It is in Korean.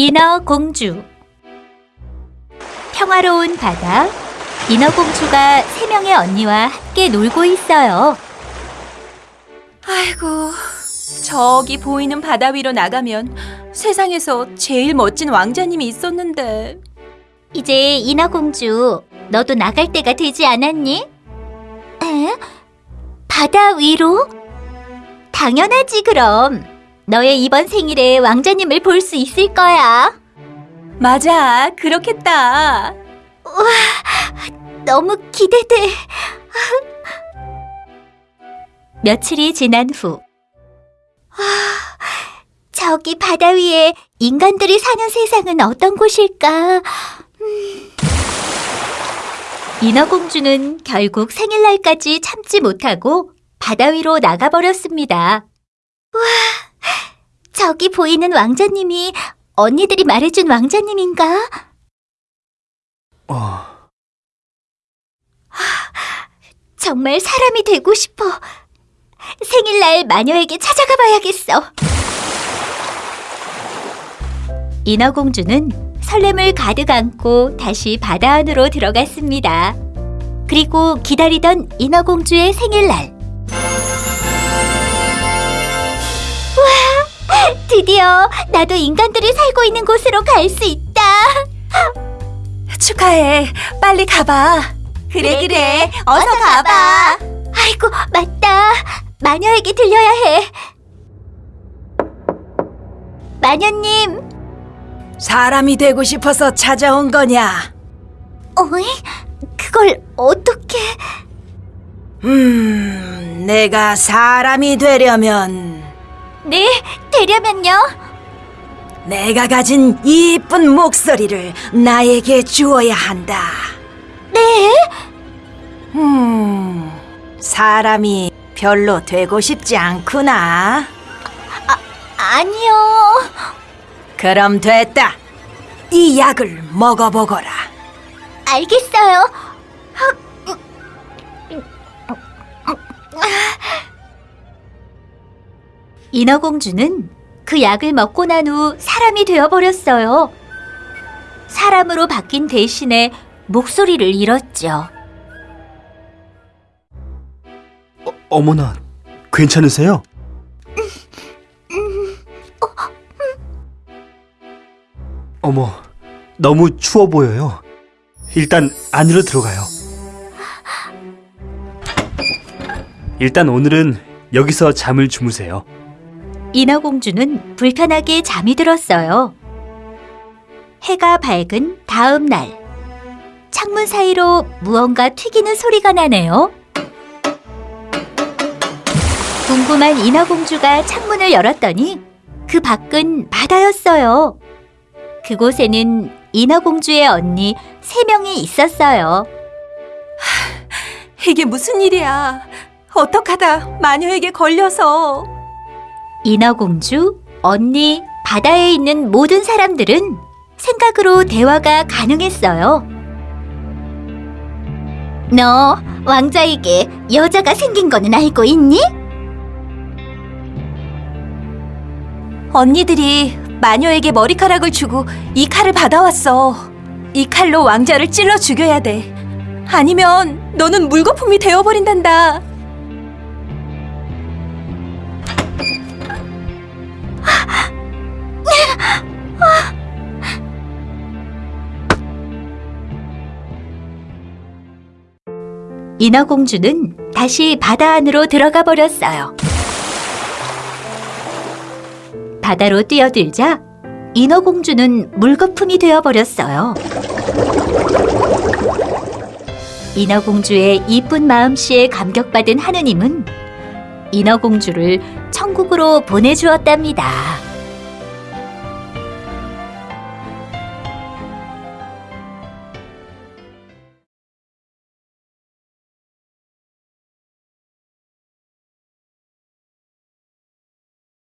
인어공주 평화로운 바다 인어공주가 세 명의 언니와 함께 놀고 있어요. 아이고, 저기 보이는 바다 위로 나가면 세상에서 제일 멋진 왕자님이 있었는데. 이제 인어공주 너도 나갈 때가 되지 않았니? 에? 바다 위로? 당연하지 그럼. 너의 이번 생일에 왕자님을 볼 수 있을 거야. 맞아, 그렇겠다. 너무 기대돼. 며칠이 지난 후. 아, 저기 바다 위에 인간들이 사는 세상은 어떤 곳일까? 음. 인어공주는 결국 생일날까지 참지 못하고 바다 위로 나가버렸습니다. 와, 저기 보이는 왕자님이 언니들이 말해준 왕자님인가? 어, 정말 사람이 되고 싶어. 생일날 마녀에게 찾아가 봐야겠어. 인어공주는 설렘을 가득 안고 다시 바다 안으로 들어갔습니다. 그리고 기다리던 인어공주의 생일날. 드디어 나도 인간들이 살고 있는 곳으로 갈 수 있다. 축하해. 빨리 가봐. 그래, 그래. 어서 가봐. 아이고, 맞다. 마녀에게 들려야 해. 마녀님, 사람이 되고 싶어서 찾아온 거냐? 어이? 그걸 어떻게... 음, 내가 사람이 되려면 네, 되려면요. 내가 가진 이쁜 목소리를 나에게 주어야 한다. 네? 음, 사람이 별로 되고 싶지 않구나. 아니요. 그럼 됐다. 이 약을 먹어보거라. 알겠어요. 인어공주는 그 약을 먹고 난 후 사람이 되어버렸어요. 사람으로 바뀐 대신에 목소리를 잃었죠. 어머나, 괜찮으세요? 어머, 너무 추워 보여요. 일단 안으로 들어가요. 일단 오늘은 여기서 잠을 주무세요. 인어공주는 불편하게 잠이 들었어요. 해가 밝은 다음 날, 창문 사이로 무언가 튀기는 소리가 나네요. 궁금한 인어공주가 창문을 열었더니 그 밖은 바다였어요. 그곳에는 인어공주의 언니 세 명이 있었어요. 이게 무슨 일이야? 어떡하다 마녀에게 걸려서. 인어공주, 언니, 바다에 있는 모든 사람들은 생각으로 대화가 가능했어요. 너 왕자에게 여자가 생긴 거는 알고 있니? 언니들이 마녀에게 머리카락을 주고 이 칼을 받아왔어. 이 칼로 왕자를 찔러 죽여야 돼. 아니면 너는 물거품이 되어버린단다. 인어공주는 다시 바다 안으로 들어가 버렸어요. 바다로 뛰어들자 인어공주는 물거품이 되어 버렸어요. 인어공주의 이쁜 마음씨에 감격받은 하느님은 인어공주를 천국으로 보내주었답니다.